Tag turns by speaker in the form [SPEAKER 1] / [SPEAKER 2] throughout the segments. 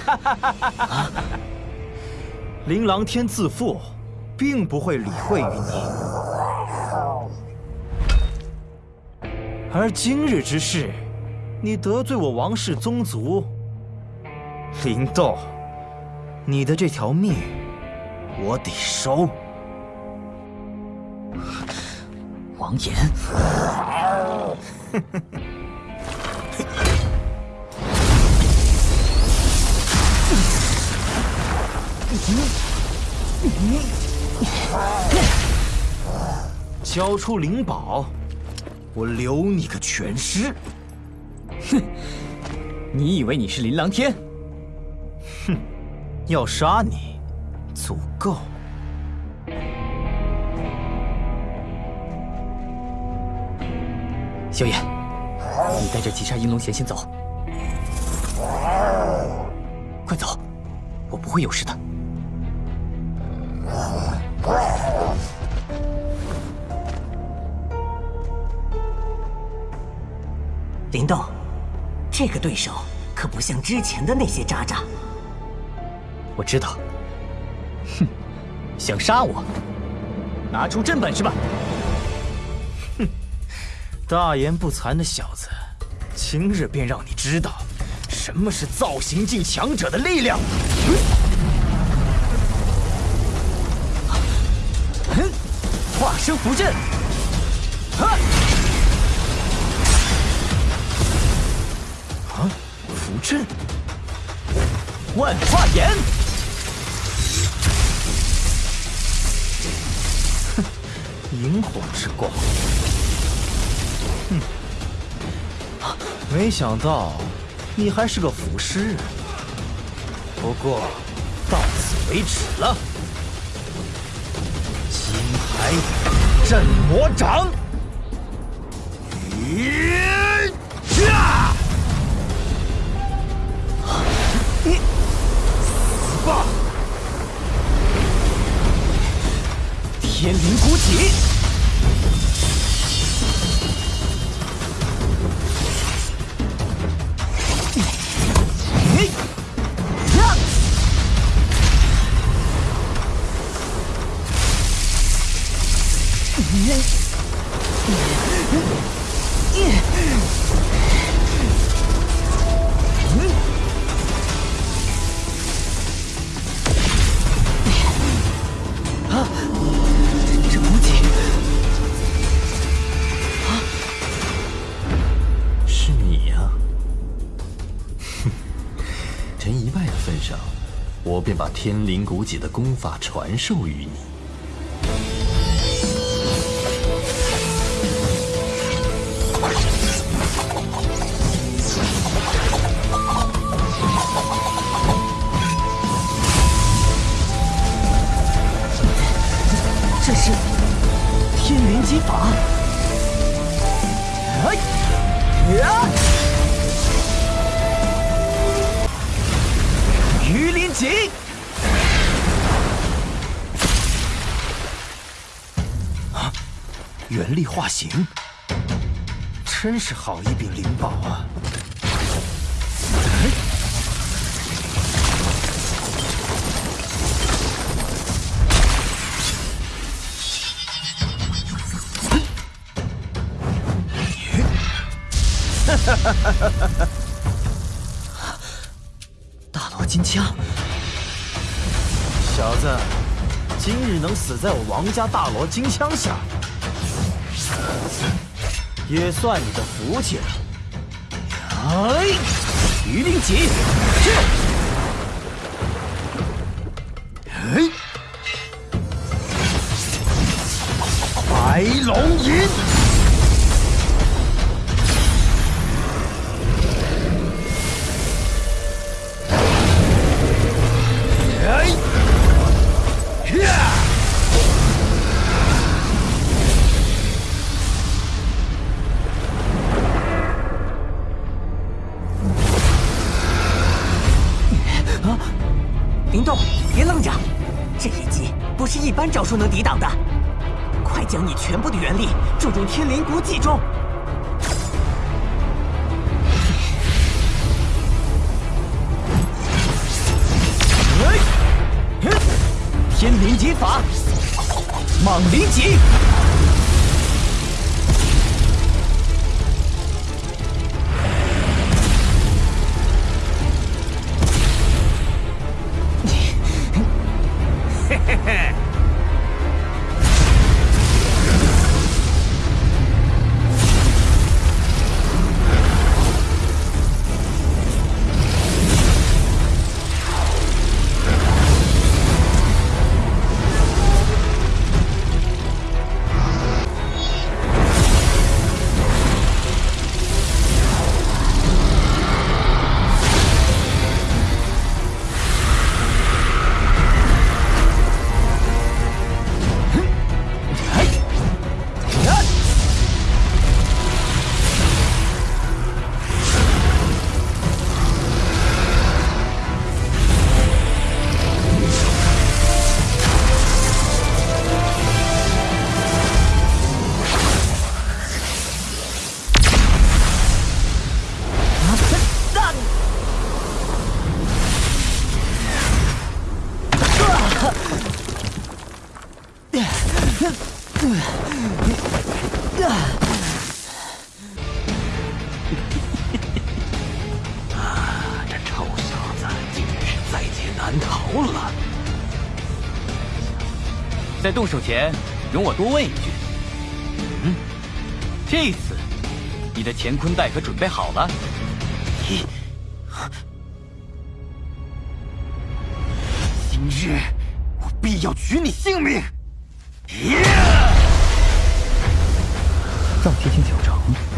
[SPEAKER 1] 哈哈哈哈哈！琳琅天自负，并不会理会于你。而今日之事，你得罪我王氏宗族，林豆，你的这条命，我得收。
[SPEAKER 2] 王岩。
[SPEAKER 1] 交出灵宝，我留你个全尸。
[SPEAKER 2] 哼，你以为你是林琅天？
[SPEAKER 1] 哼，要杀你，足够。
[SPEAKER 2] 萧炎，你带着击杀银龙贤先走。快走，我不会有事的。
[SPEAKER 3] 林动，这个对手可不像之前的那些渣渣。
[SPEAKER 2] 我知道。哼，想杀我？拿出真本事吧！
[SPEAKER 1] 哼，大言不惭的小子，今日便让你知道什么是造型境强者的力量。
[SPEAKER 2] 化身符阵，
[SPEAKER 1] 阵，
[SPEAKER 2] 万化眼，
[SPEAKER 1] 哼，萤火之光，哼，没想到你还是个腐尸，不过到此为止了。镇魔掌！呀！天灵古体。嘿，呀！份上，我便把！
[SPEAKER 4] 天灵古戟的功法传授于你，
[SPEAKER 2] 这是天灵击法。哎呀！
[SPEAKER 1] 原力化形，真是好一柄灵宝啊！
[SPEAKER 2] 哈哈哈哈哈！大罗金枪，
[SPEAKER 1] 小子，今日能死在我王家大罗金枪下。也算你的福气了。
[SPEAKER 2] 哎，鱼鳞戟，去！
[SPEAKER 3] 般招数能抵挡的。快将你全部的元力注入天灵古戟中！
[SPEAKER 2] 天灵戟法，蟒灵极！
[SPEAKER 4] 嘿嘿嘿这臭小子竟然是在劫难逃了。
[SPEAKER 2] 在动手前，容我多问一句：嗯，这次你的乾坤袋可准备好了？
[SPEAKER 1] 今日我必要取你性命！
[SPEAKER 2] 造极境小城。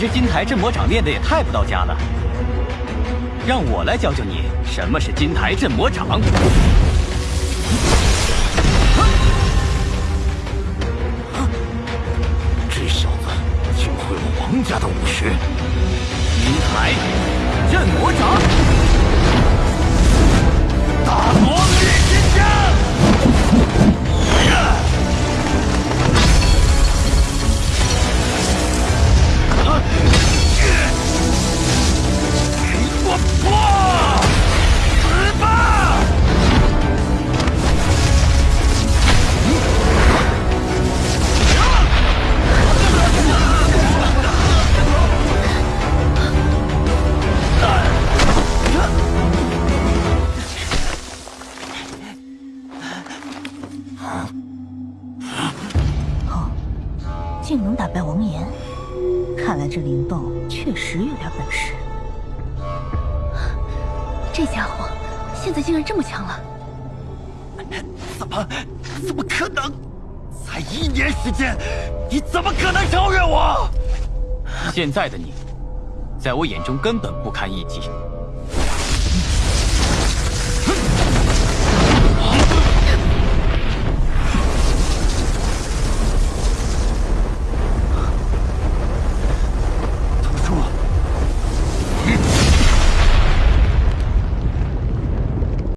[SPEAKER 2] 你这金台镇魔掌练的也太不到家了，让我来教教你什么是金台镇魔掌。
[SPEAKER 1] 这小子竟会了王家的武学！
[SPEAKER 2] 金台镇魔掌，
[SPEAKER 1] 大
[SPEAKER 5] 竟能打败王岩。
[SPEAKER 6] 看来这灵动确实有点本事。
[SPEAKER 5] 这家伙现在竟然这么强了！
[SPEAKER 1] 怎么？怎么可能？才一年时间，你怎么可能超越我？
[SPEAKER 2] 现在的你，在我眼中根本不堪一击。